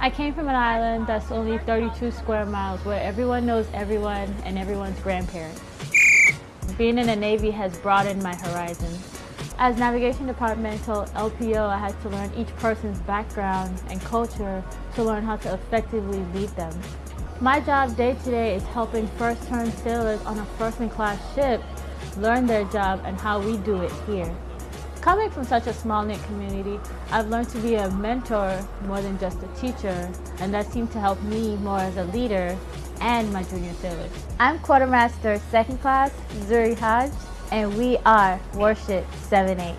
I came from an island that's only 32 square miles where everyone knows everyone and everyone's grandparents. Being in the Navy has broadened my horizons. As Navigation Departmental LPO, I had to learn each person's background and culture to learn how to effectively lead them. My job day to day is helping first-turn sailors on a first-in-class ship learn their job and how we do it here. Coming from such a small-knit community, I've learned to be a mentor more than just a teacher, and that seemed to help me more as a leader and my junior sailors. I'm Quartermaster Second Class Zuri Hodge, and we are Warship 78.